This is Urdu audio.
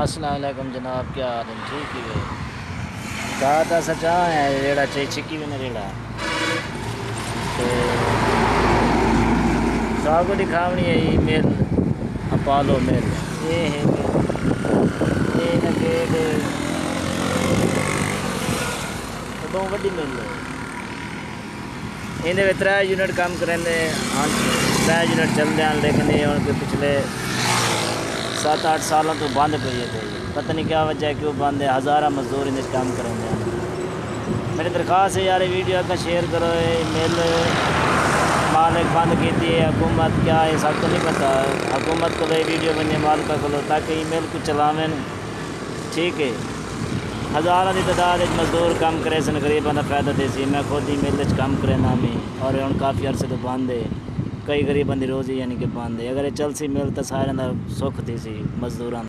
السلام علیکم جناب، کیا حال ہے؟ ٹھیک ہے۔ کہا تھا سچا ہے ریڑا چاہیے چھکی بھی نہ ریڑا تو کو دکھاونی ہے، یہ میل اپالو میل۔ یہ ہے میل۔ یہ ہے گیٹ وڈی میل ہے۔ یہ تر یونٹ کام کریں ہاں جی، تر یونٹ چلتے ہیں، لیکن یہ ہوں پچھلے سات آٹھ سالوں تو بند پی ہے پتہ نہیں کیا وجہ ہے کیوں بند ہے۔ ہزارہ مزدور ان کام کریں گے۔ میری درخواست ہے یار، ویڈیو کا شیئر کرو یہ میل مالک بند کی ہے، حکومت کیا ہے، سب کو نہیں پتا حکومت کو ویڈیو بنے مالکہ کو لو تاکہ ای میل کو چلاویں ٹھیک ہے۔ ہزاروں کی تعداد مزدور کام کرے سن غریبوں کا فائدہ دے سی۔ میں خود ای میل کام کرے نا میں اور ہوں کافی عرصے تو بند ہے۔ کئی غریبوں بندے روزی یعنی کہ بند اگر یہ چل سی میل تو سارے سکھ تھی سی مزدوران